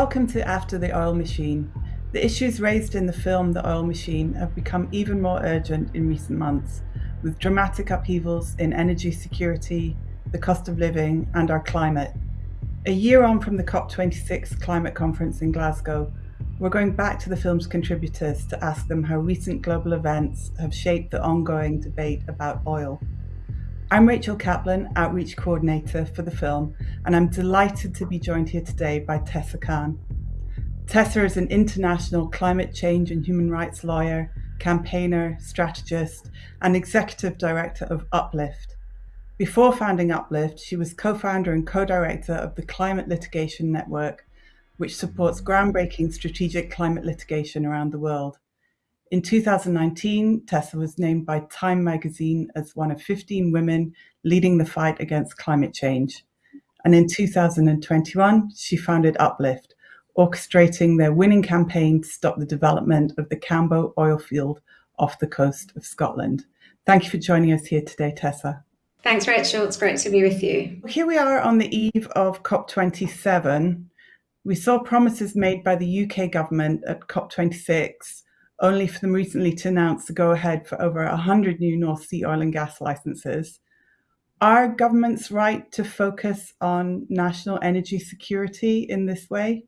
Welcome to After the Oil Machine. The issues raised in the film The Oil Machine have become even more urgent in recent months, with dramatic upheavals in energy security, the cost of living, and our climate. A year on from the COP26 climate conference in Glasgow, we're going back to the film's contributors to ask them how recent global events have shaped the ongoing debate about oil. I'm Rachel Kaplan, Outreach Coordinator for the film, and I'm delighted to be joined here today by Tessa Khan. Tessa is an international climate change and human rights lawyer, campaigner, strategist, and executive director of Uplift. Before founding Uplift, she was co founder and co director of the Climate Litigation Network, which supports groundbreaking strategic climate litigation around the world. In 2019, Tessa was named by Time magazine as one of 15 women leading the fight against climate change. And in 2021, she founded Uplift, orchestrating their winning campaign to stop the development of the Cambo oil field off the coast of Scotland. Thank you for joining us here today, Tessa. Thanks, Rachel. It's great to be with you. Here we are on the eve of COP27. We saw promises made by the UK government at COP26 only for them recently to announce the go ahead for over 100 new North Sea oil and gas licenses. Are governments right to focus on national energy security in this way?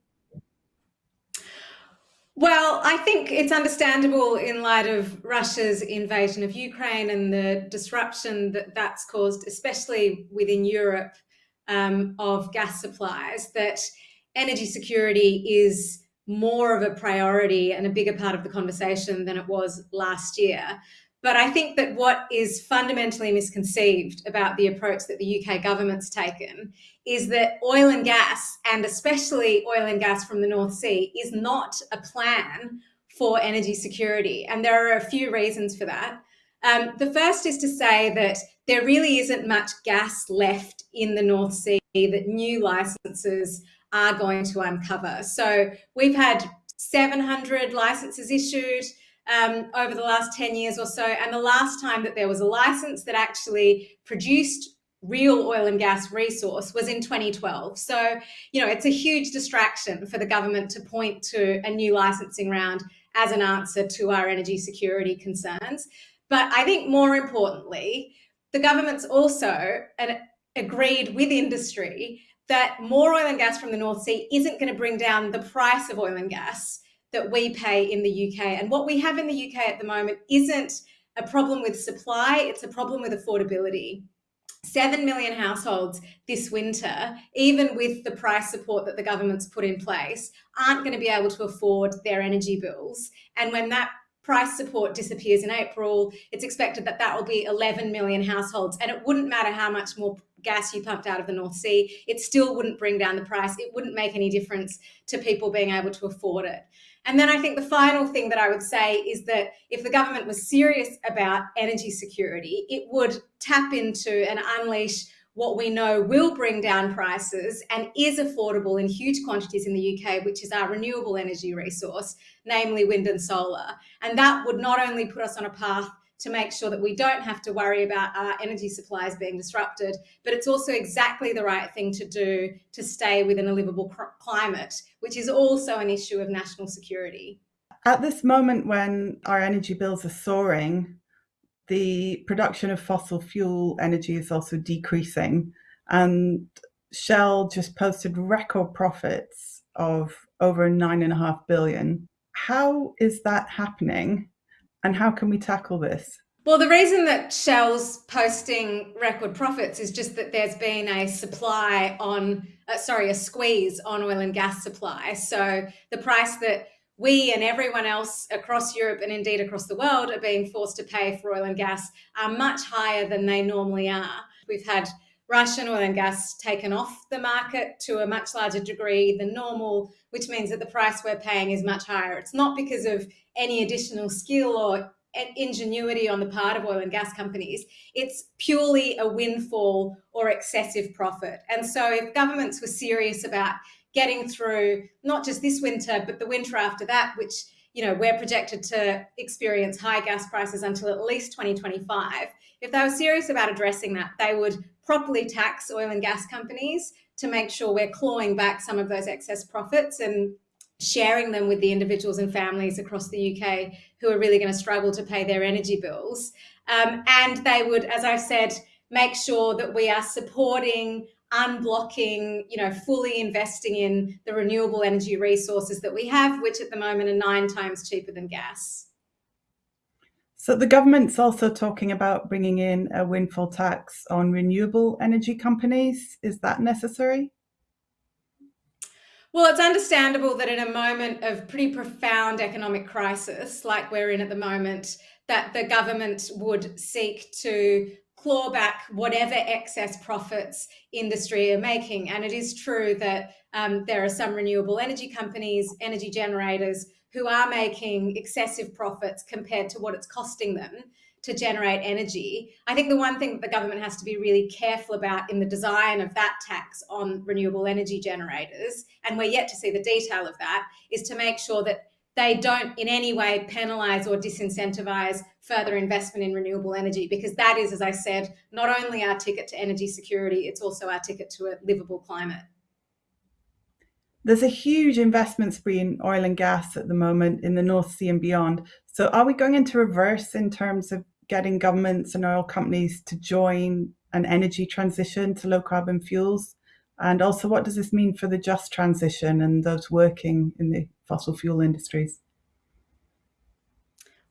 Well, I think it's understandable in light of Russia's invasion of Ukraine and the disruption that that's caused, especially within Europe, um, of gas supplies, that energy security is more of a priority and a bigger part of the conversation than it was last year. But I think that what is fundamentally misconceived about the approach that the UK government's taken is that oil and gas, and especially oil and gas from the North Sea, is not a plan for energy security. And there are a few reasons for that. Um, the first is to say that there really isn't much gas left in the North Sea, that new licenses are going to uncover. So we've had 700 licenses issued um, over the last 10 years or so. And the last time that there was a license that actually produced real oil and gas resource was in 2012. So, you know, it's a huge distraction for the government to point to a new licensing round as an answer to our energy security concerns. But I think more importantly, the government's also an, agreed with industry that more oil and gas from the North Sea isn't going to bring down the price of oil and gas that we pay in the UK. And what we have in the UK at the moment isn't a problem with supply, it's a problem with affordability. 7 million households this winter, even with the price support that the government's put in place, aren't going to be able to afford their energy bills. And when that price support disappears in April, it's expected that that will be 11 million households. And it wouldn't matter how much more gas you pumped out of the North Sea, it still wouldn't bring down the price. It wouldn't make any difference to people being able to afford it. And then I think the final thing that I would say is that if the government was serious about energy security, it would tap into and unleash what we know will bring down prices and is affordable in huge quantities in the UK, which is our renewable energy resource, namely wind and solar. And that would not only put us on a path to make sure that we don't have to worry about our energy supplies being disrupted. But it's also exactly the right thing to do to stay within a livable climate, which is also an issue of national security. At this moment, when our energy bills are soaring, the production of fossil fuel energy is also decreasing. And Shell just posted record profits of over nine and a half billion. How is that happening? And how can we tackle this? Well, the reason that Shell's posting record profits is just that there's been a supply on, uh, sorry, a squeeze on oil and gas supply. So the price that we and everyone else across Europe and indeed across the world are being forced to pay for oil and gas are much higher than they normally are. We've had Russian oil and gas taken off the market to a much larger degree than normal, which means that the price we're paying is much higher. It's not because of any additional skill or ingenuity on the part of oil and gas companies. It's purely a windfall or excessive profit. And so if governments were serious about getting through not just this winter, but the winter after that, which you know we're projected to experience high gas prices until at least 2025. If they were serious about addressing that, they would properly tax oil and gas companies to make sure we're clawing back some of those excess profits and sharing them with the individuals and families across the UK who are really going to struggle to pay their energy bills. Um, and they would, as I've said, make sure that we are supporting unblocking, you know, fully investing in the renewable energy resources that we have, which at the moment are nine times cheaper than gas. So the government's also talking about bringing in a windfall tax on renewable energy companies. Is that necessary? Well, it's understandable that in a moment of pretty profound economic crisis, like we're in at the moment, that the government would seek to claw back whatever excess profits industry are making. And it is true that um, there are some renewable energy companies, energy generators, who are making excessive profits compared to what it's costing them to generate energy. I think the one thing that the government has to be really careful about in the design of that tax on renewable energy generators, and we're yet to see the detail of that, is to make sure that they don't in any way penalize or disincentivize further investment in renewable energy because that is, as I said, not only our ticket to energy security, it's also our ticket to a livable climate. There's a huge investment spree in oil and gas at the moment in the North Sea and beyond. So, are we going into reverse in terms of getting governments and oil companies to join an energy transition to low carbon fuels? And also, what does this mean for the just transition and those working in the fossil fuel industries?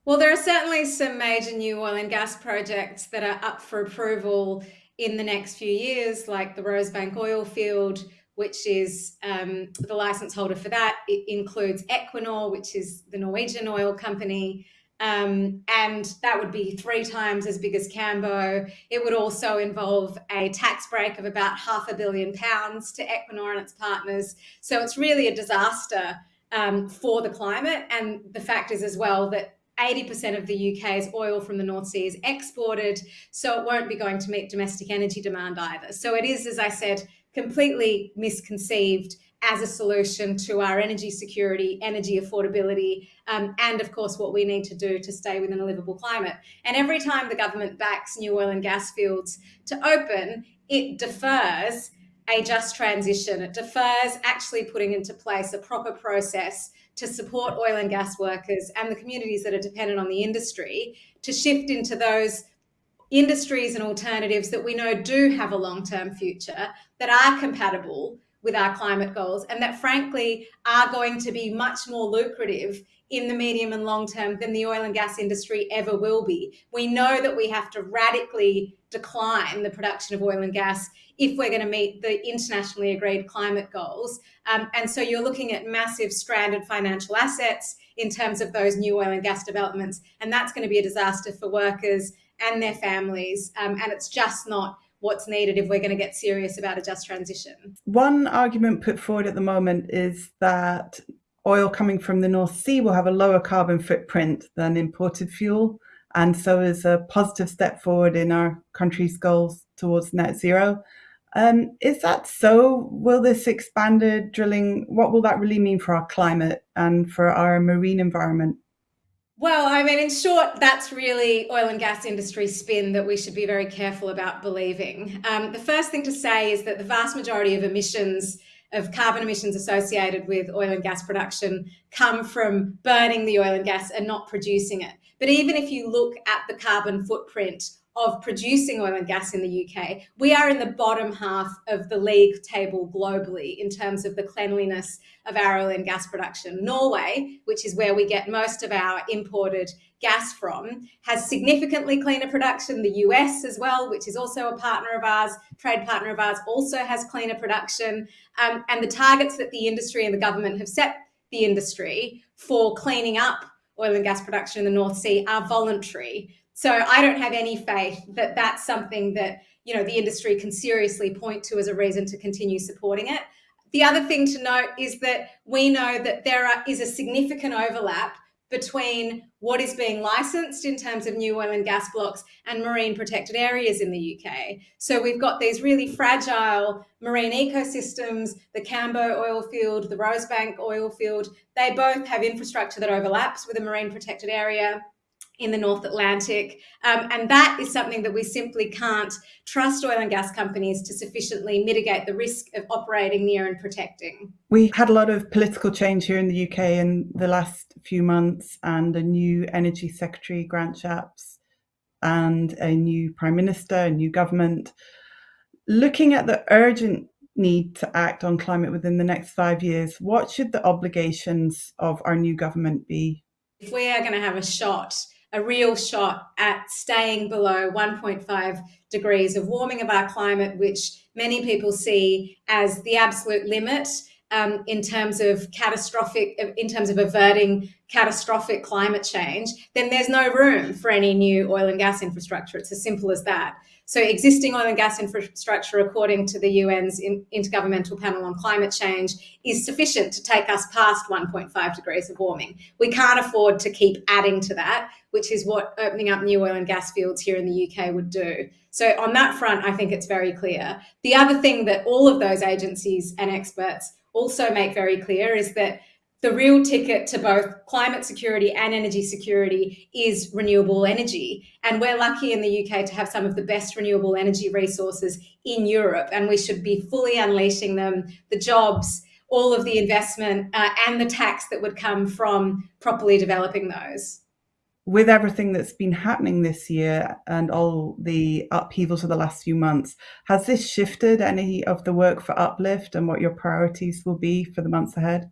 Well, there are certainly some major new oil and gas projects that are up for approval in the next few years, like the Rosebank oil field, which is um, the license holder for that. It includes Equinor, which is the Norwegian oil company. Um, and that would be three times as big as Cambo. It would also involve a tax break of about half a billion pounds to Equinor and its partners. So it's really a disaster um, for the climate. And the fact is as well that 80% of the UK's oil from the North Sea is exported, so it won't be going to meet domestic energy demand either. So it is, as I said, completely misconceived as a solution to our energy security, energy affordability, um, and of course, what we need to do to stay within a livable climate. And every time the government backs new oil and gas fields to open, it defers a just transition. It defers actually putting into place a proper process to support oil and gas workers and the communities that are dependent on the industry to shift into those industries and alternatives that we know do have a long-term future that are compatible with our climate goals and that frankly are going to be much more lucrative in the medium and long term than the oil and gas industry ever will be. We know that we have to radically decline the production of oil and gas if we're going to meet the internationally agreed climate goals. Um, and so you're looking at massive stranded financial assets in terms of those new oil and gas developments. And that's going to be a disaster for workers and their families. Um, and it's just not what's needed if we're going to get serious about a just transition. One argument put forward at the moment is that oil coming from the North Sea will have a lower carbon footprint than imported fuel. And so is a positive step forward in our country's goals towards net zero. Um, is that so? Will this expanded drilling, what will that really mean for our climate and for our marine environment? Well, I mean, in short, that's really oil and gas industry spin that we should be very careful about believing. Um, the first thing to say is that the vast majority of emissions, of carbon emissions associated with oil and gas production, come from burning the oil and gas and not producing it. But even if you look at the carbon footprint of producing oil and gas in the UK, we are in the bottom half of the league table globally in terms of the cleanliness of our oil and gas production. Norway, which is where we get most of our imported gas from, has significantly cleaner production. The US as well, which is also a partner of ours, trade partner of ours, also has cleaner production. Um, and the targets that the industry and the government have set the industry for cleaning up oil and gas production in the North Sea are voluntary. So I don't have any faith that that's something that you know the industry can seriously point to as a reason to continue supporting it. The other thing to note is that we know that there are, is a significant overlap between what is being licensed in terms of new oil and gas blocks and marine protected areas in the UK. So we've got these really fragile marine ecosystems, the Cambo oil field, the Rosebank oil field, they both have infrastructure that overlaps with a marine protected area in the North Atlantic. Um, and that is something that we simply can't trust oil and gas companies to sufficiently mitigate the risk of operating near and protecting. We had a lot of political change here in the UK in the last few months, and a new Energy Secretary, Grant Shapps, and a new Prime Minister, a new government. Looking at the urgent need to act on climate within the next five years, what should the obligations of our new government be? If we are going to have a shot, a real shot at staying below 1.5 degrees of warming of our climate, which many people see as the absolute limit um, in terms of catastrophic, in terms of averting catastrophic climate change, then there's no room for any new oil and gas infrastructure. It's as simple as that. So existing oil and gas infrastructure, according to the UN's Intergovernmental Panel on Climate Change, is sufficient to take us past 1.5 degrees of warming. We can't afford to keep adding to that, which is what opening up new oil and gas fields here in the UK would do. So on that front, I think it's very clear. The other thing that all of those agencies and experts also make very clear is that the real ticket to both climate security and energy security is renewable energy. And we're lucky in the UK to have some of the best renewable energy resources in Europe, and we should be fully unleashing them, the jobs, all of the investment, uh, and the tax that would come from properly developing those. With everything that's been happening this year and all the upheavals of the last few months, has this shifted any of the work for Uplift and what your priorities will be for the months ahead?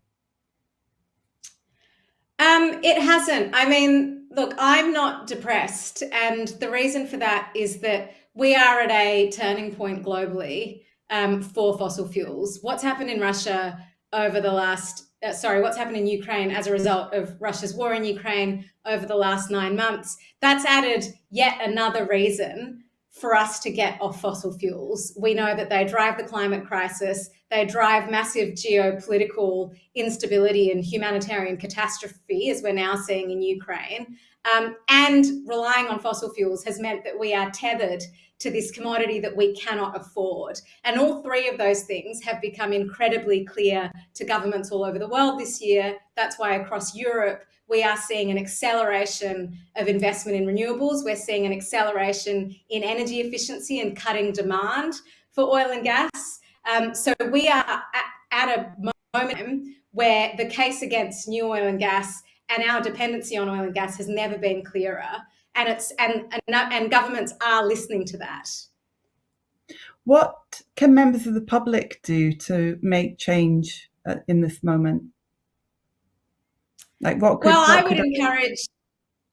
Um, it hasn't. I mean, look, I'm not depressed. And the reason for that is that we are at a turning point globally um, for fossil fuels. What's happened in Russia over the last, uh, sorry, what's happened in Ukraine as a result of Russia's war in Ukraine over the last nine months, that's added yet another reason for us to get off fossil fuels. We know that they drive the climate crisis, they drive massive geopolitical instability and humanitarian catastrophe, as we're now seeing in Ukraine. Um, and relying on fossil fuels has meant that we are tethered to this commodity that we cannot afford. And all three of those things have become incredibly clear to governments all over the world this year. That's why across Europe, we are seeing an acceleration of investment in renewables. We're seeing an acceleration in energy efficiency and cutting demand for oil and gas. Um, so we are at, at a moment where the case against new oil and gas and our dependency on oil and gas has never been clearer. And it's and, and, and governments are listening to that. What can members of the public do to make change uh, in this moment? Like what? Could, well, what I would encourage.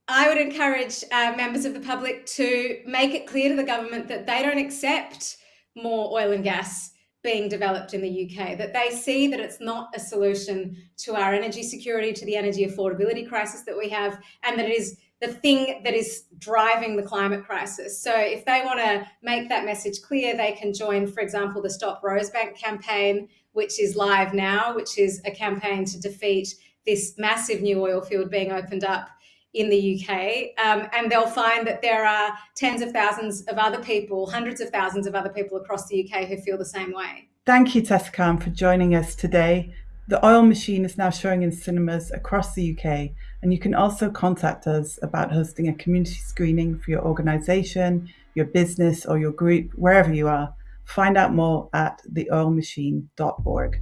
I would encourage uh, members of the public to make it clear to the government that they don't accept more oil and gas being developed in the UK, that they see that it's not a solution to our energy security, to the energy affordability crisis that we have, and that it is the thing that is driving the climate crisis. So if they want to make that message clear, they can join, for example, the Stop Rosebank campaign, which is live now, which is a campaign to defeat this massive new oil field being opened up in the UK. Um, and they'll find that there are tens of thousands of other people, hundreds of thousands of other people across the UK who feel the same way. Thank you, Tessa for joining us today. The Oil Machine is now showing in cinemas across the UK, and you can also contact us about hosting a community screening for your organisation, your business, or your group, wherever you are. Find out more at theoilmachine.org.